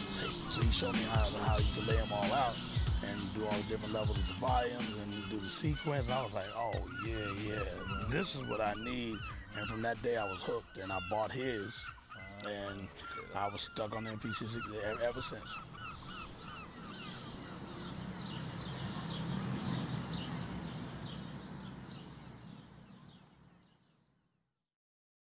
how to take. So he showed me how, how you can lay them all out and do all the different levels of the volumes and do the sequence. I was like, oh yeah, yeah, this is what I need. And from that day, I was hooked, and I bought his, and I was stuck on the MPC ever since.